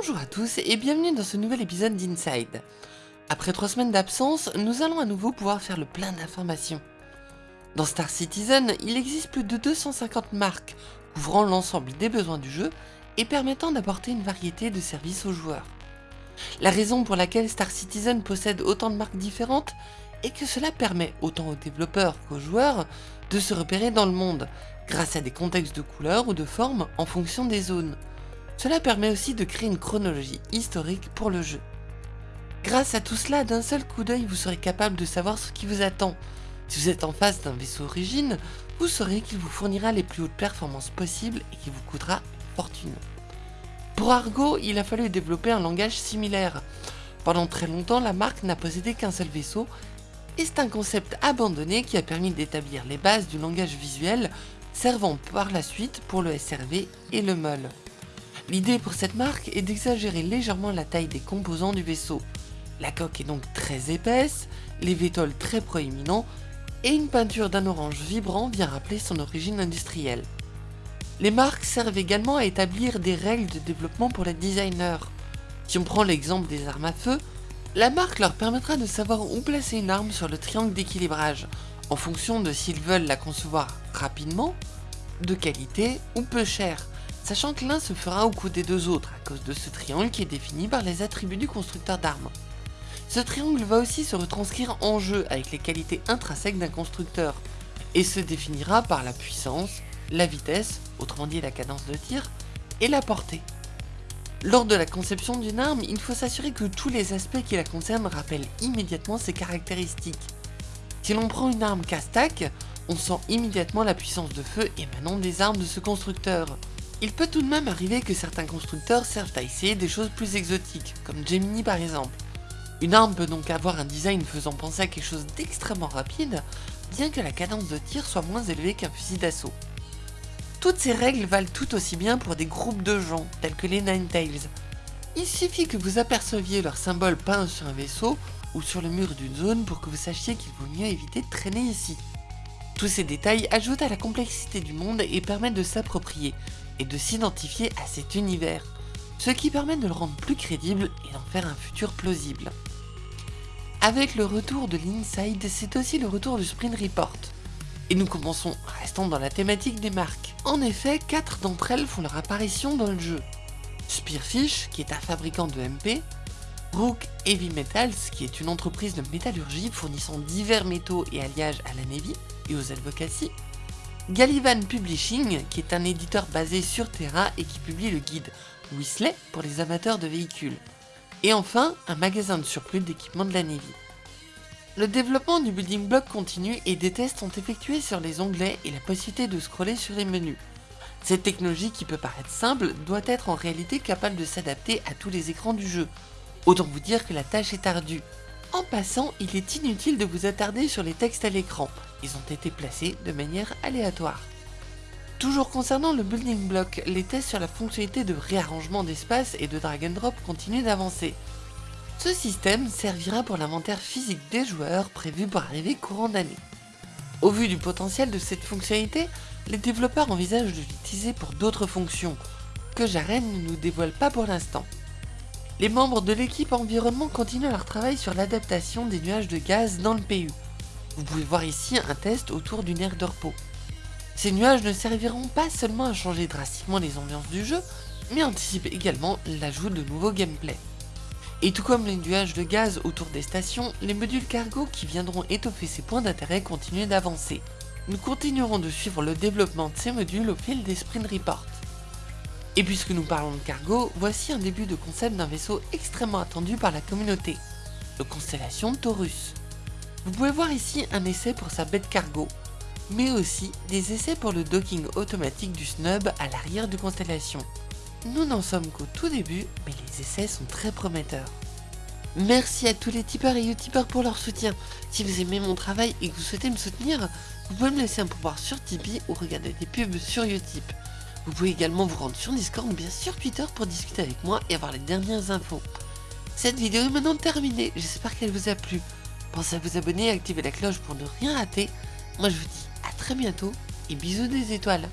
Bonjour à tous et bienvenue dans ce nouvel épisode d'Inside. Après trois semaines d'absence, nous allons à nouveau pouvoir faire le plein d'informations. Dans Star Citizen, il existe plus de 250 marques couvrant l'ensemble des besoins du jeu et permettant d'apporter une variété de services aux joueurs. La raison pour laquelle Star Citizen possède autant de marques différentes est que cela permet autant aux développeurs qu'aux joueurs de se repérer dans le monde, grâce à des contextes de couleurs ou de formes en fonction des zones. Cela permet aussi de créer une chronologie historique pour le jeu. Grâce à tout cela, d'un seul coup d'œil, vous serez capable de savoir ce qui vous attend. Si vous êtes en face d'un vaisseau origine, vous saurez qu'il vous fournira les plus hautes performances possibles et qu'il vous coûtera fortune. Pour Argo, il a fallu développer un langage similaire. Pendant très longtemps, la marque n'a possédé qu'un seul vaisseau, et c'est un concept abandonné qui a permis d'établir les bases du langage visuel servant par la suite pour le SRV et le MOL. L'idée pour cette marque est d'exagérer légèrement la taille des composants du vaisseau. La coque est donc très épaisse, les vétoles très proéminents, et une peinture d'un orange vibrant vient rappeler son origine industrielle. Les marques servent également à établir des règles de développement pour les designers. Si on prend l'exemple des armes à feu, la marque leur permettra de savoir où placer une arme sur le triangle d'équilibrage, en fonction de s'ils veulent la concevoir rapidement, de qualité ou peu cher, sachant que l'un se fera au coup des deux autres à cause de ce triangle qui est défini par les attributs du constructeur d'armes. Ce triangle va aussi se retranscrire en jeu avec les qualités intrinsèques d'un constructeur, et se définira par la puissance, la vitesse, autrement dit la cadence de tir, et la portée. Lors de la conception d'une arme, il faut s'assurer que tous les aspects qui la concernent rappellent immédiatement ses caractéristiques. Si l'on prend une arme castac, on sent immédiatement la puissance de feu émanant des armes de ce constructeur. Il peut tout de même arriver que certains constructeurs servent à essayer des choses plus exotiques, comme Gemini par exemple. Une arme peut donc avoir un design faisant penser à quelque chose d'extrêmement rapide, bien que la cadence de tir soit moins élevée qu'un fusil d'assaut. Toutes ces règles valent tout aussi bien pour des groupes de gens, tels que les Ninetales. Il suffit que vous aperceviez leur symbole peint sur un vaisseau ou sur le mur d'une zone pour que vous sachiez qu'il vaut mieux éviter de traîner ici. Tous ces détails ajoutent à la complexité du monde et permettent de s'approprier et de s'identifier à cet univers, ce qui permet de le rendre plus crédible et d'en faire un futur plausible. Avec le retour de l'Inside, c'est aussi le retour du Sprint Report. Et nous commençons, restant dans la thématique des marques. En effet, quatre d'entre elles font leur apparition dans le jeu. Spearfish, qui est un fabricant de MP, Rook Heavy Metals, qui est une entreprise de métallurgie fournissant divers métaux et alliages à la Navy et aux Advocacy, Gallivan Publishing, qui est un éditeur basé sur Terra et qui publie le guide Whistler pour les amateurs de véhicules, et enfin un magasin de surplus d'équipements de la Navy. Le développement du building block continue et des tests sont effectués sur les onglets et la possibilité de scroller sur les menus. Cette technologie qui peut paraître simple doit être en réalité capable de s'adapter à tous les écrans du jeu. Autant vous dire que la tâche est ardue. En passant, il est inutile de vous attarder sur les textes à l'écran, ils ont été placés de manière aléatoire. Toujours concernant le building block, les tests sur la fonctionnalité de réarrangement d'espace et de drag and drop continuent d'avancer. Ce système servira pour l'inventaire physique des joueurs prévu pour arriver courant d'année. Au vu du potentiel de cette fonctionnalité, les développeurs envisagent de l'utiliser pour d'autres fonctions, que Jaren ne nous dévoile pas pour l'instant. Les membres de l'équipe environnement continuent leur travail sur l'adaptation des nuages de gaz dans le PU. Vous pouvez voir ici un test autour d'une aire de repos. Ces nuages ne serviront pas seulement à changer drastiquement les ambiances du jeu, mais anticipent également l'ajout de nouveaux gameplays. Et tout comme les nuages de gaz autour des stations, les modules cargo qui viendront étoffer ces points d'intérêt continuent d'avancer. Nous continuerons de suivre le développement de ces modules au fil des sprint reports. Et puisque nous parlons de cargo, voici un début de concept d'un vaisseau extrêmement attendu par la communauté, le Constellation Taurus. Vous pouvez voir ici un essai pour sa bête cargo, mais aussi des essais pour le docking automatique du snub à l'arrière du Constellation. Nous n'en sommes qu'au tout début, mais les essais sont très prometteurs. Merci à tous les tipeurs et youtubeurs pour leur soutien. Si vous aimez mon travail et que vous souhaitez me soutenir, vous pouvez me laisser un pouvoir sur Tipeee ou regarder des pubs sur Utip. Vous pouvez également vous rendre sur Discord ou bien sur Twitter pour discuter avec moi et avoir les dernières infos. Cette vidéo est maintenant terminée, j'espère qu'elle vous a plu. Pensez à vous abonner et activer la cloche pour ne rien rater. Moi je vous dis à très bientôt et bisous des étoiles.